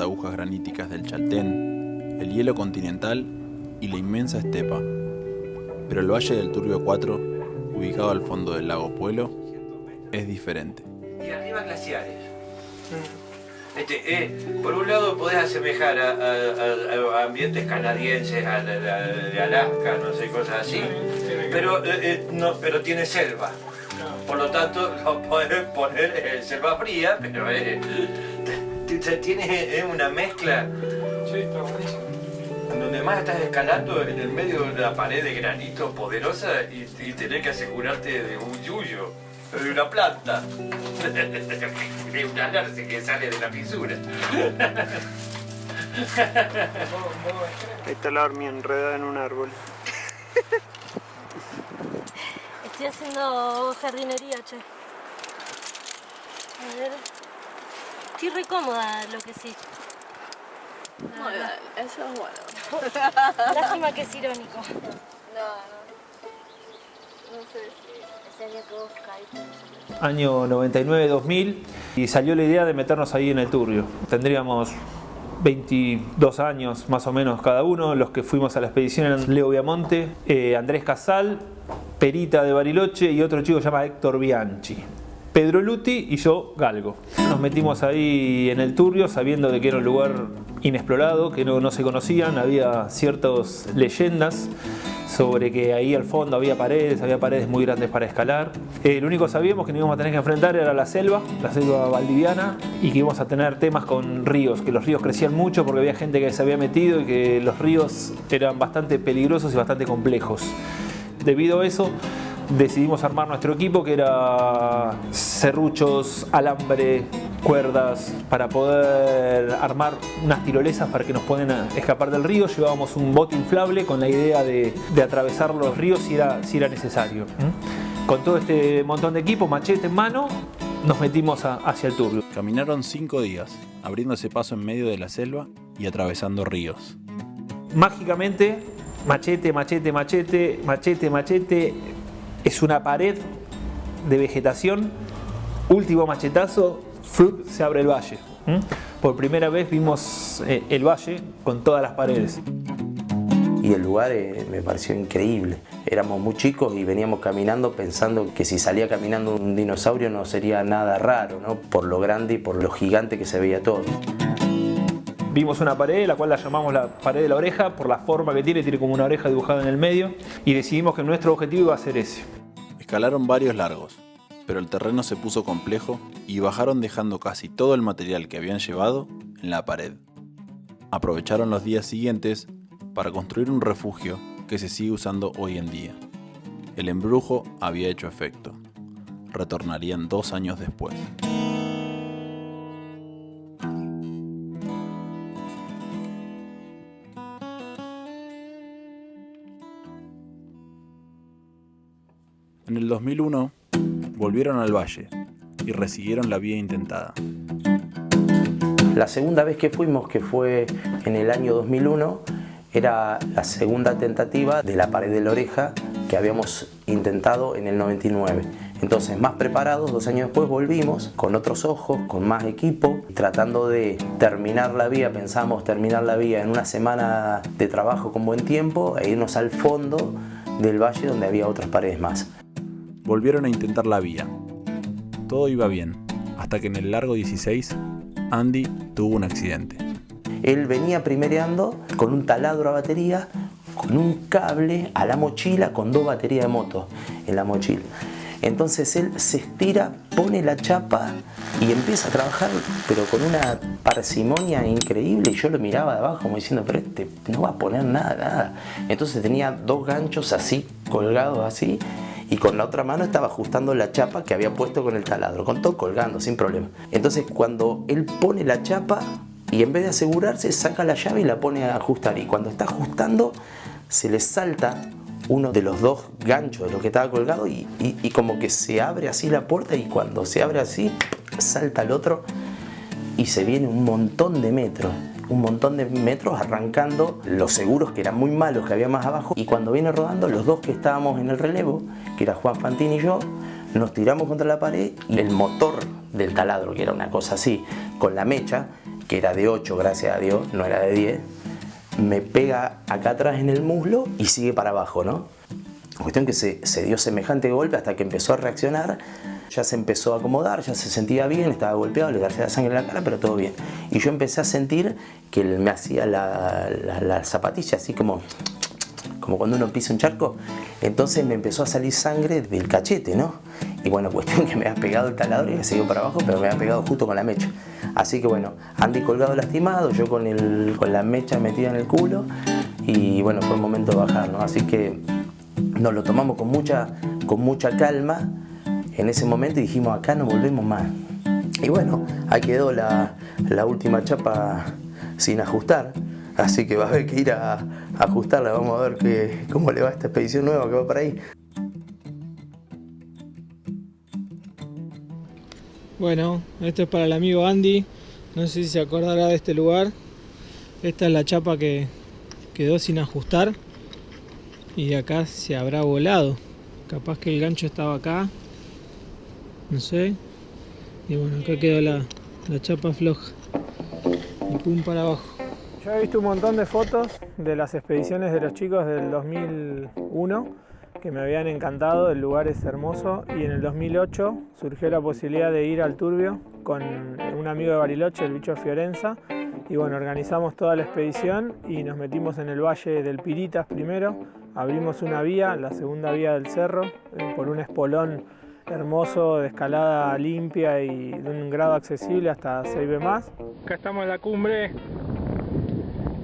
agujas graníticas del Chaltén, el hielo continental y la inmensa estepa. Pero el Valle del Turbio 4, ubicado al fondo del lago Puelo, es diferente. Y arriba glaciares. Este, eh, por un lado podés asemejar a, a- ambientes canadienses, a, de Alaska, no sé, cosas así, pero, eh, eh, no, pero tiene selva. Por lo tanto, lo podés poner en selva fría, pero eh, t- t- tiene eh, una mezcla Sí, está buenísimo. donde más estás escalando en el medio de una pared de granito poderosa y, y tenés que asegurarte de un yuyo, de una planta, de una alarce que sale de la fisura. Ahí está la hormiga enredada en un árbol. Estoy haciendo jardinería, che. A ver. Estoy re cómoda, lo que sí. Muy bien, eso es bueno. Lástima que es irónico. No, no. No sé si. Año 99-2000 y salió la idea de meternos ahí en el Turbio. Tendríamos 22 años más o menos cada uno, los que fuimos a la expedición eran Leo Viamonte, eh, Andrés Casal, Perita de Bariloche y otro chico que se llama Héctor Bianchi. Pedro Luti y yo Galgo. Nos metimos ahí en el Turbio sabiendo de que era un lugar inexplorado, que no, no se conocían, había ciertas leyendas sobre que ahí al fondo había paredes, había paredes muy grandes para escalar. Eh, lo único que sabíamos que nos íbamos a tener que enfrentar era la selva, la selva valdiviana, y que íbamos a tener temas con ríos, que los ríos crecían mucho porque había gente que se había metido y que los ríos eran bastante peligrosos y bastante complejos. Debido a eso, decidimos armar nuestro equipo que era serruchos, alambre, cuerdas para poder armar unas tirolesas para que nos puedan escapar del río. Llevábamos un bote inflable con la idea de, de atravesar los ríos si era, si era necesario. ¿Mm? Con todo este montón de equipo, machete en mano, nos metimos a- hacia el turbio. Caminaron cinco días, abriéndose paso en medio de la selva y atravesando ríos. Mágicamente, machete, machete, machete, machete, machete, es una pared de vegetación. Último machetazo, ¡flup! se abre el valle. Por primera vez vimos eh, el valle con todas las paredes. y el lugar eh, me pareció increíble. Éramos muy chicos y veníamos caminando pensando que si salía caminando un dinosaurio no sería nada raro, ¿no? por lo grande y por lo gigante que se veía todo. Vimos una pared, la cual la llamamos la pared de la oreja, por la forma que tiene, tiene como una oreja dibujada en el medio, y decidimos que nuestro objetivo iba a ser ese. Escalaron varios largos, pero el terreno se puso complejo y bajaron dejando casi todo el material que habían llevado en la pared. Aprovecharon los días siguientes para construir un refugio que se sigue usando hoy en día. El embrujo había hecho efecto. Retornarían dos años después. En el 2001 volvieron al valle y resiguieron la vía intentada. La segunda vez que fuimos, que fue en el año 2001, era la segunda tentativa de la pared de la oreja que habíamos intentado en el 99. Entonces, más preparados, dos años después volvimos con otros ojos, con más equipo, tratando de terminar la vía, pensamos terminar la vía en una semana de trabajo con buen tiempo e irnos al fondo del valle donde había otras paredes más. Volvieron a intentar la vía. Todo iba bien, hasta que en el largo 16, Andy tuvo un accidente. Él venía primereando con un taladro a batería, con un cable a la mochila, con dos baterías de moto en la mochila. Entonces él se estira, pone la chapa y empieza a trabajar, pero con una parsimonia increíble. Y yo lo miraba de abajo como diciendo, pero este no va a poner nada, nada. Entonces tenía dos ganchos así, colgados así, y con la otra mano estaba ajustando la chapa que había puesto con el taladro, con todo colgando, sin problema. Entonces cuando él pone la chapa y en vez de asegurarse, saca la llave y la pone a ajustar. Y cuando está ajustando, se le salta uno de los dos ganchos de lo que estaba colgado y, y- y como que se abre así la puerta y cuando se abre así, salta el otro y se viene un montón de metros. Un montón de metros arrancando los seguros que eran muy malos que había más abajo y cuando viene rodando los dos que estábamos en el relevo, que era Juan Fantín y yo, nos tiramos contra la pared y el motor del taladro, que era una cosa así, con la mecha, que era de 8 gracias a Dios, no era de 10, me pega acá atrás en el muslo y sigue para abajo, ¿no? Cuestión que se, se, dio semejante golpe hasta que empezó a reaccionar, ya se empezó a acomodar, ya se sentía bien, estaba golpeado, le hacía sangre en la cara, pero todo bien. Y yo empecé a sentir que me hacía la, la, la zapatilla así como, como cuando uno pisa un charco. Entonces me empezó a salir sangre del cachete, ¿no? Y bueno, cuestión que me ha pegado el taladro y me siguió para abajo, pero me ha pegado justo con la mecha. Así que bueno, Andy colgado lastimado, yo con, el, con la mecha metida en el culo y bueno, fue el momento de bajar, ¿no? Así que nos lo tomamos con mucha, con mucha calma en ese momento dijimos acá no volvemos más. Y bueno, ahí quedó la, última chapa sin ajustar, así que va a haber que ir a, ajustarla, vamos a ver que, cómo le va esta expedición nueva que va para ahí. Bueno, esto es para el amigo Andy, no sé si se acordará de este lugar. Esta es la chapa que quedó sin ajustar y acá se habrá volado. Capaz que el gancho estaba acá, no sé. Y bueno, acá quedó la, la chapa floja y pum para abajo. Yo he visto un montón de fotos de las expediciones de los chicos del 2001 que me habían encantado, el lugar es hermoso y en el 2008 surgió la posibilidad de ir al Turbio con un amigo de Bariloche, el bicho Fiorenza, y bueno, organizamos toda la expedición y nos metimos en el valle del Piritas primero, abrimos una vía, la segunda vía del cerro, eh, por un espolón hermoso de escalada limpia y de un grado accesible hasta 6B más. Acá estamos en la cumbre,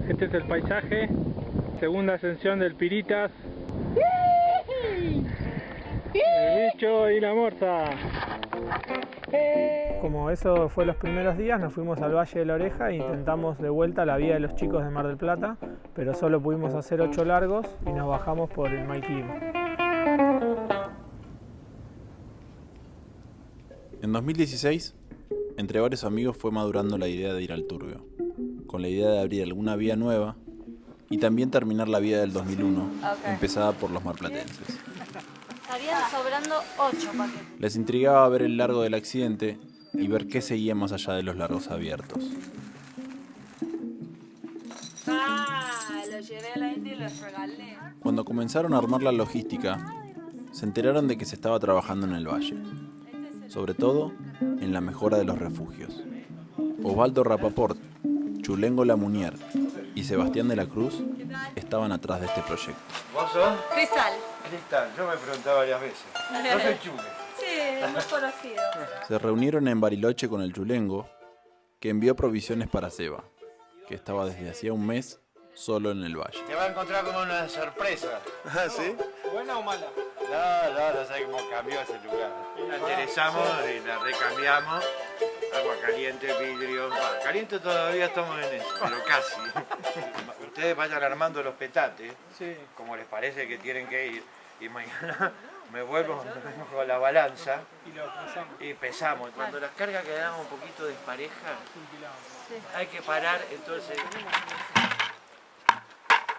este es el paisaje, segunda ascensión del Piritas. El bicho y la morsa. Como eso fue los primeros días, nos fuimos al Valle de la Oreja e intentamos de vuelta la vía de los chicos de Mar del Plata, pero solo pudimos hacer ocho largos y nos bajamos por el mal En 2016, entre varios amigos fue madurando la idea de ir al Turbio, con la idea de abrir alguna vía nueva y también terminar la vía del 2001, Ok. empezada por los marplatenses. Estarían sobrando 8 paquetes. Les intrigaba ver el largo del accidente y ver qué seguía más allá de los largos abiertos. Ah, lo llevé a la India y los regalé. Cuando comenzaron a armar la logística, se enteraron de que se estaba trabajando en el valle, sobre todo en la mejora de los refugios. Osvaldo Rapaport, Chulengo Lamunier y Sebastián de la Cruz estaban atrás de este proyecto. ¿Vos sos? Cristal. Cristal, yo me preguntaba varias veces. No soy chule. Sí, es muy conocido. Se reunieron en Bariloche con el Chulengo, que envió provisiones para Seba, que estaba desde hacía un mes solo en el valle. Te va a encontrar con una sorpresa. ¿Ah, sí? ¿Buena o mala? No, no, no sé cómo cambió ese lugar. La interesamos y la recambiamos. Agua caliente, vidrio. Bah, caliente todavía estamos en eso, pero casi. Ustedes vayan armando los petates, Sí. como les parece que tienen que ir. Y mañana me vuelvo con la balanza Y lo pasamos. y pesamos. Cuando las cargas quedan un poquito desparejas, hay que parar, entonces...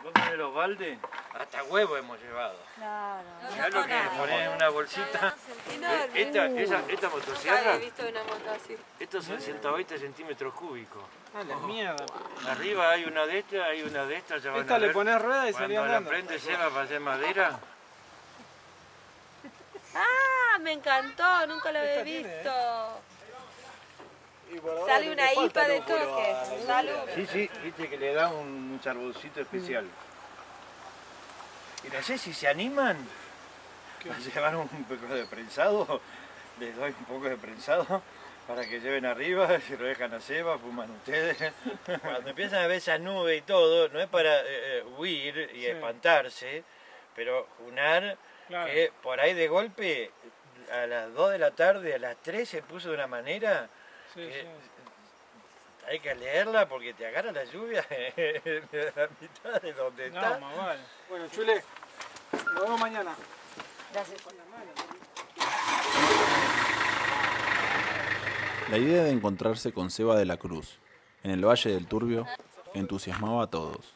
¿Vos tenés los baldes? Hasta huevo hemos llevado. Claro. ¿Sabes lo que es poner en una bolsita? Enorme. Esta, esa, esta motosierra, había visto una moto así. estos son 120 centímetros cúbicos. Ah, la mierda. Arriba hay una de estas, hay una de estas, ya van Esta a le ver. pones rueda y Cuando salía la andando. prende Seba para hacer madera, Ah, me encantó, nunca lo había tiene, visto. Sale una IPA de toque. Salud. sí, sí, viste que le da un charboncito especial. Y no sé si se animan a llevar un poco de prensado, les doy un poco de prensado para que lleven arriba, si lo dejan a Seba, fuman ustedes. Cuando empiezan a ver esa nube y todo, no es para eh, eh, huir y Sí. espantarse, pero junar Claro. que por ahí de golpe a las 2 de la tarde, a las 3 se puso de una manera Sí, que sí. hay que leerla porque te agarra la lluvia en la mitad de donde No, está. más vale. Bueno, Chule, nos vemos mañana. La idea de encontrarse con Seba de la Cruz en el Valle del Turbio entusiasmaba a todos.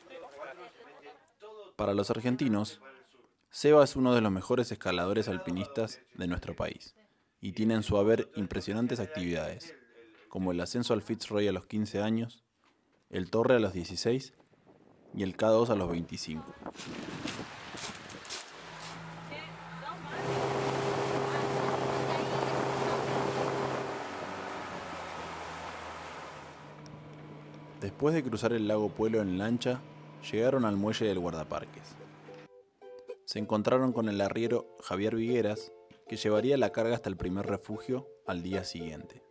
Para los argentinos, Seba es uno de los mejores escaladores alpinistas de nuestro país y tiene en su haber impresionantes actividades, como el ascenso al Fitzroy a los 15 años, el Torre a los 16 y el K2 a los 25. Después de cruzar el lago Puelo en lancha, llegaron al muelle del guardaparques. Se encontraron con el arriero Javier Vigueras, que llevaría la carga hasta el primer refugio al día siguiente.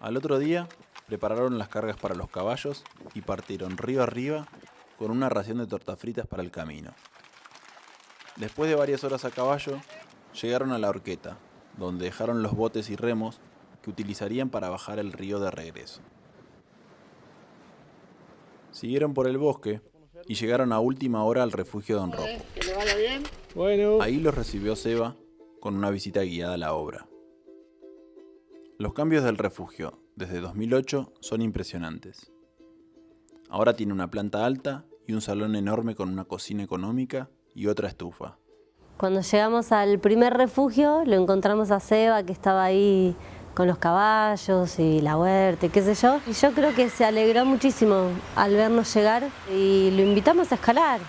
Al otro día, prepararon las cargas para los caballos y partieron río arriba con una ración de tortas fritas para el camino. Después de varias horas a caballo, llegaron a la horqueta, donde dejaron los botes y remos que utilizarían para bajar el río de regreso. Siguieron por el bosque y llegaron a última hora al refugio Don Ropo. Ahí los recibió Seba con una visita guiada a la obra. Los cambios del refugio desde 2008 son impresionantes. Ahora tiene una planta alta y un salón enorme con una cocina económica y otra estufa. Cuando llegamos al primer refugio, lo encontramos a Seba, que estaba ahí con los caballos y la huerta qué sé yo. Y yo creo que se alegró muchísimo al vernos llegar y lo invitamos a escalar.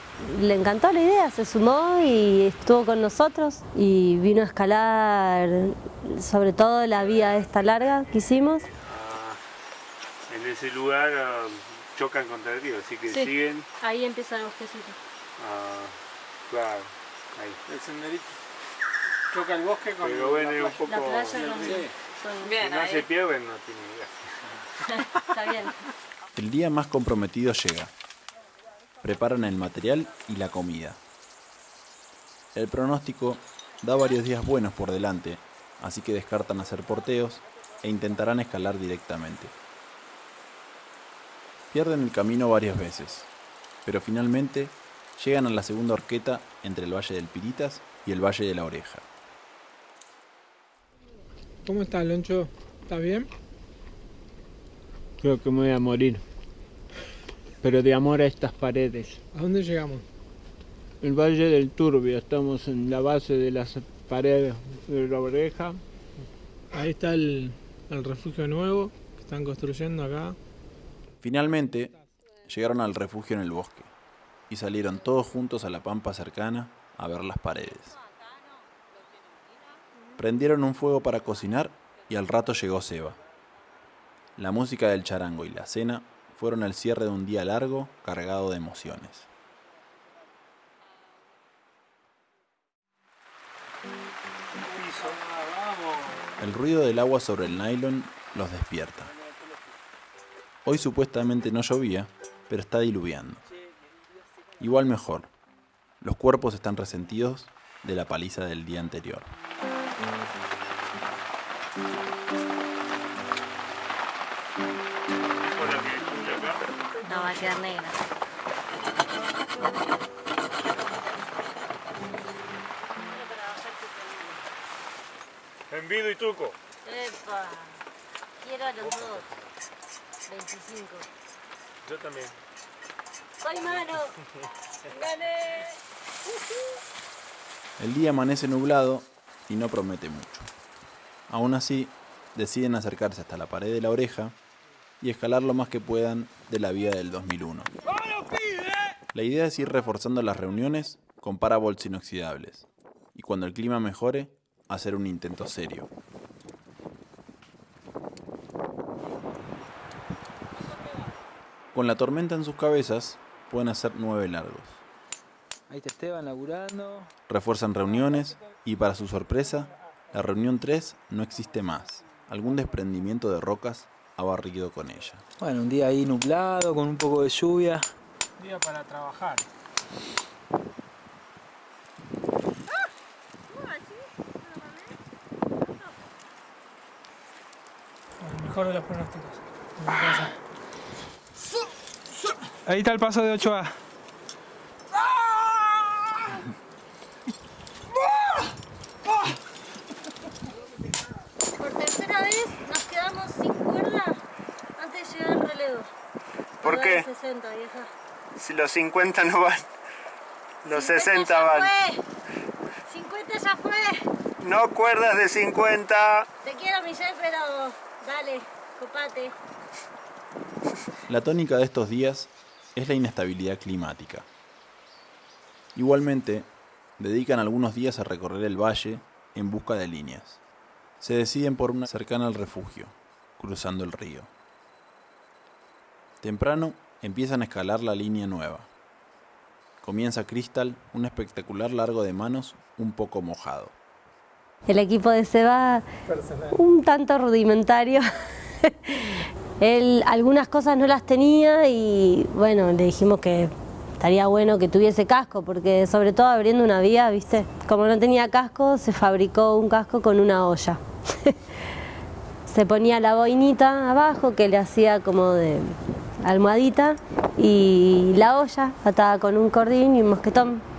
Le encantó la idea, se sumó y estuvo con nosotros y vino a escalar sobre todo la vía esta larga que hicimos. Ah, en ese lugar ah, chocan contra el río, así que Sí. siguen. Ahí empieza el bosquecito. ah, claro, ahí. el senderito choca el bosque con Pero bueno, es un poco. La playa con... Sí. son- Bien, si no ahí. se pierden, no tiene idea. Está bien. El día más comprometido llega. Preparan el material y la comida. El pronóstico da varios días buenos por delante, así que descartan hacer porteos e intentarán escalar directamente. Pierden el camino varias veces, pero finalmente llegan a la segunda horqueta entre el Valle del Piritas y el Valle de la Oreja. ¿Cómo estás, Loncho? ¿Estás bien? Creo que me voy a morir. Pero de amor a estas paredes. ¿A dónde llegamos? El Valle del Turbio, estamos en la base de las paredes de la oreja. Ahí está el, el refugio nuevo que están construyendo acá. Finalmente, llegaron al refugio en el bosque y salieron todos juntos a la pampa cercana a ver las paredes. Prendieron un fuego para cocinar y al rato llegó Seba. La música del charango y la cena fueron el cierre de un día largo cargado de emociones. El ruido del agua sobre el nylon los despierta. Hoy supuestamente no llovía, pero está diluviando. Igual mejor. Los cuerpos están resentidos de la paliza del día anterior. No, va a quedar negra. Y truco. Epa, quiero a los dos. 25. Yo también. ¡Soy mano! ¡Gané! El día amanece nublado y no promete mucho. Aún así, deciden acercarse hasta la pared de la oreja y escalar lo más que puedan de la vía del 2001. La idea es ir reforzando las reuniones con parabolts inoxidables y cuando el clima mejore, hacer un intento serio. Con la tormenta en sus cabezas, pueden hacer nueve largos. Ahí está Esteban laburando. Refuerzan reuniones y para su sorpresa, la reunión 3 no existe más. Algún desprendimiento de rocas ha barrido con ella. Bueno, un día ahí nublado, con un poco de lluvia. Día para trabajar. El mejor de los pronósticos. mi. Ahí está el paso de 8A. Por tercera vez nos quedamos sin cuerda ¿Por qué? 60, vieja. Si los 50 no van, los 60 ya van. Fue. 50 ya fue. No cuerdas de 50. Te quiero, Michelle, pero dale, copate. La tónica de estos días es la inestabilidad climática. Igualmente, dedican algunos días a recorrer el valle en busca de líneas. Se deciden por una cercana al refugio, cruzando el río. Temprano empiezan a escalar la línea nueva. Comienza Crystal un espectacular largo de manos un poco mojado. El equipo de Seba, un tanto rudimentario. Él algunas cosas no las tenía y bueno, le dijimos que estaría bueno que tuviese casco, porque sobre todo abriendo una vía, ¿viste? Como no tenía casco, se fabricó un casco con una olla. se ponía la boinita abajo que le hacía como de almohadita y la olla atada con un cordín y un mosquetón.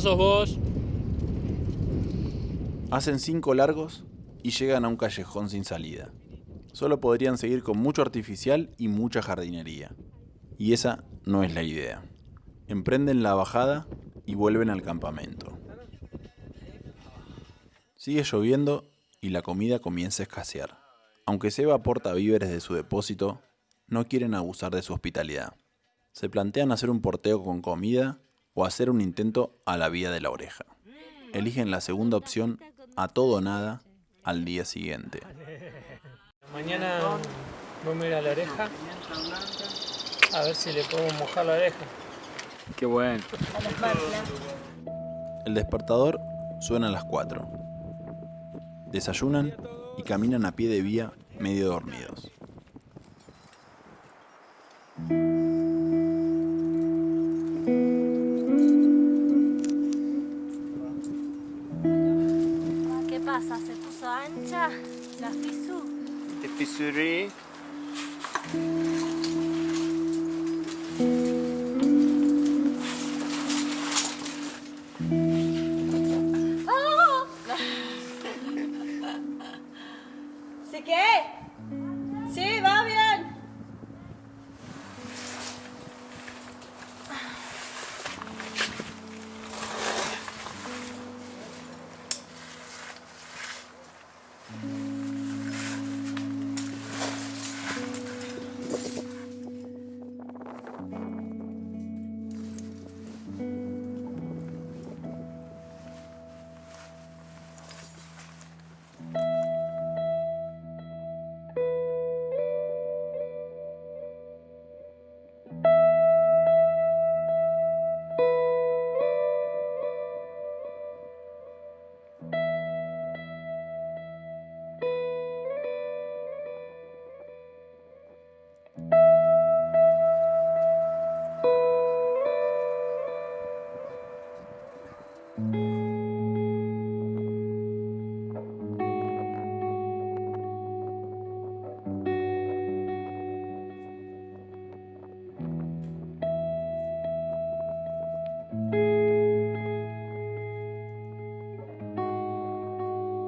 Sos vos. Hacen cinco largos y llegan a un callejón sin salida. Solo podrían seguir con mucho artificial y mucha jardinería. Y esa no es la idea. Emprenden la bajada y vuelven al campamento. Sigue lloviendo y la comida comienza a escasear. Aunque Seba aporta víveres de su depósito, no quieren abusar de su hospitalidad. Se plantean hacer un porteo con comida o hacer un intento a la vía de la oreja. Eligen la segunda opción a todo o nada al día siguiente. Mañana vamos a ir a la oreja a ver si le podemos mojar la oreja. Qué bueno. El despertador suena a las 4. Desayunan y caminan a pie de vía medio dormidos. Pasa? ¿Se puso ancha la fisu? Te fisuré.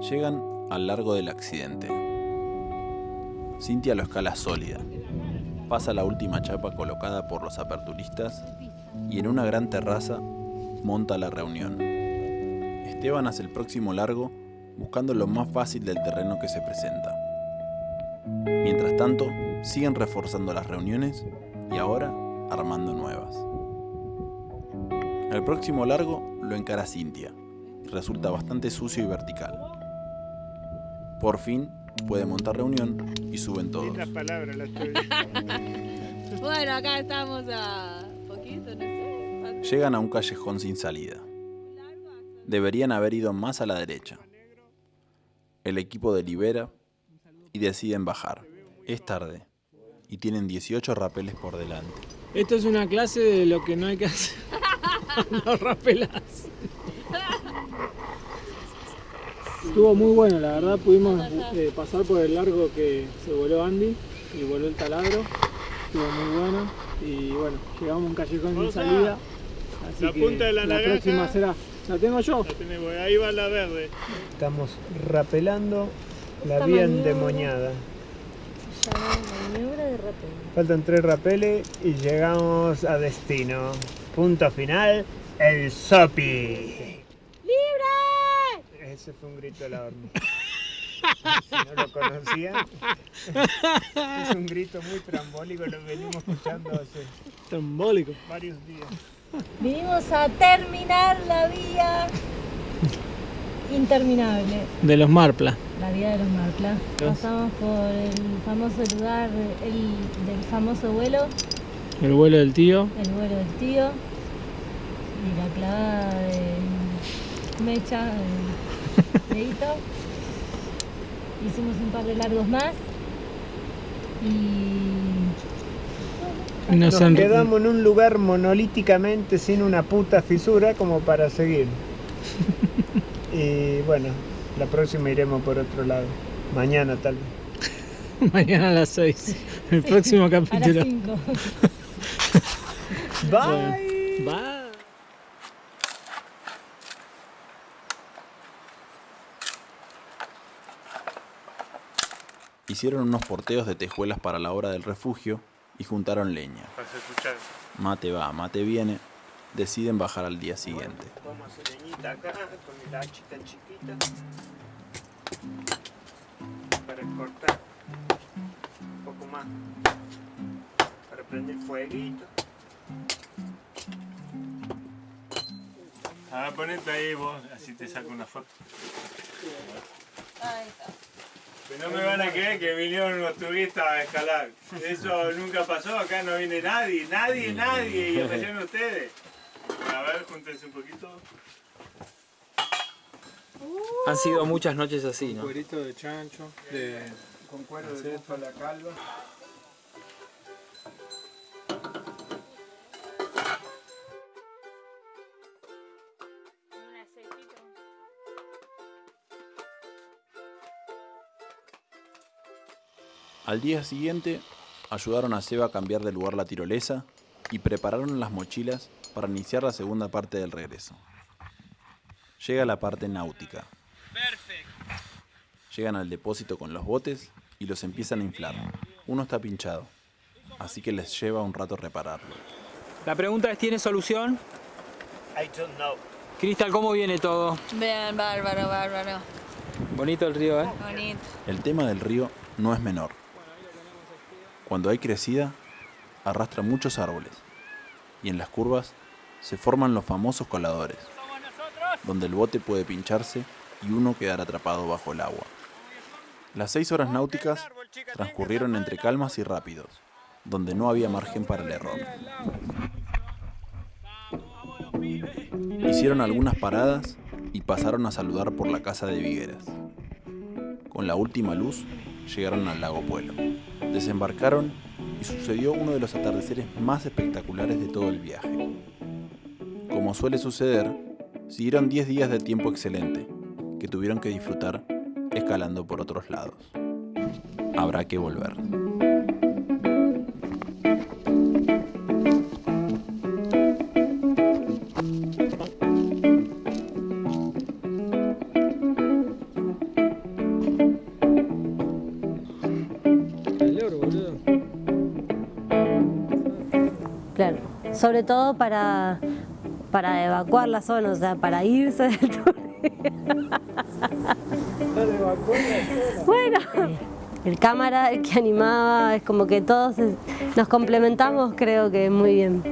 Llegan al largo del accidente. Cintia lo escala sólida. Pasa la última chapa colocada por los aperturistas y en una gran terraza monta la reunión. Esteban hace el próximo largo buscando lo más fácil del terreno que se presenta. Mientras tanto, siguen reforzando las reuniones y ahora armando nuevas. El próximo largo lo encara Cintia. Resulta bastante sucio y vertical. Por fin puede montar reunión y suben todos. Palabras las. Bueno, acá estamos a poquito, no sé. Llegan a un callejón sin salida. Deberían haber ido más a la derecha. El equipo delibera y deciden bajar. Es tarde. y tienen 18 rapeles por delante. Esto es una clase de lo que no hay que hacer. Los rapelas. Estuvo muy bueno, la verdad pudimos eh, pasar por el largo que se voló Andy y voló el taladro. Estuvo muy bueno y bueno, llegamos a un callejón sin salida. Así La que punta de la naranja. próxima será. ¿La tengo yo? La tenemos, ahí va la verde. Estamos rapelando la Esta vía maniobra- endemoniada. Maniobra de rapel. Faltan tres rapeles y llegamos a destino. Punto final, el Sopi. Ese fue un grito de la hormiga. Si no lo conocían, es un grito muy trambólico, lo venimos escuchando hace Trambólico. varios días. Vinimos a terminar la vía interminable. De los Marpla. La vía de los Marpla. Pasamos por el famoso lugar el, del famoso vuelo, El vuelo del tío. el vuelo del tío y la clavada de Mecha, de Hicimos un par de largos más y nos quedamos en un lugar monolíticamente sin una puta fisura como para seguir. Y bueno, la próxima iremos por otro lado. Mañana tal vez. Mañana a las 6. El próximo a las capítulo. 5. Bye. Bye. Hicieron unos porteos de tejuelas para la obra del refugio y juntaron leña. Mate va, mate viene. Deciden bajar al día siguiente. Vamos a hacer leñita acá con la hachita chiquita. Para cortar un poco más. Para prender fueguito. Ah, ponete ahí vos, así te saco una foto. Pero no me van a creer que vinieron unos turistas a escalar. Eso nunca pasó, acá no viene nadie, nadie, nadie, y aparecieron ustedes. A ver, júntense un poquito. Han sido muchas noches así, ¿no? Cuerito de chancho. De... Con cuero de búfala la calva. Al día siguiente, ayudaron a Seba a cambiar de lugar la tirolesa y prepararon las mochilas para iniciar la segunda parte del regreso. Llega la parte náutica. Llegan al depósito con los botes y los empiezan a inflar. Uno está pinchado, así que les lleva un rato repararlo. La pregunta es, ¿tiene solución? I don't know. Cristal, ¿cómo viene todo? Bien, bárbaro, bárbaro. Bonito el río, ¿eh? Bonito. El tema del río no es menor. Cuando hay crecida, arrastra muchos árboles y en las curvas se forman los famosos coladores, donde el bote puede pincharse y uno quedar atrapado bajo el agua. Las seis horas náuticas transcurrieron entre calmas y rápidos, donde no había margen para el error. Hicieron algunas paradas y pasaron a saludar por la casa de Vigueras. Con la última luz, llegaron al lago Puelo. Desembarcaron y sucedió uno de los atardeceres más espectaculares de todo el viaje. Como suele suceder, siguieron 10 días de tiempo excelente, que tuvieron que disfrutar escalando por otros lados. Habrá que volver. Sobre todo para, para evacuar la zona, o sea, para irse del tour. bueno, el cámara que animaba, es como que todos nos complementamos, creo que muy bien.